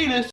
penis.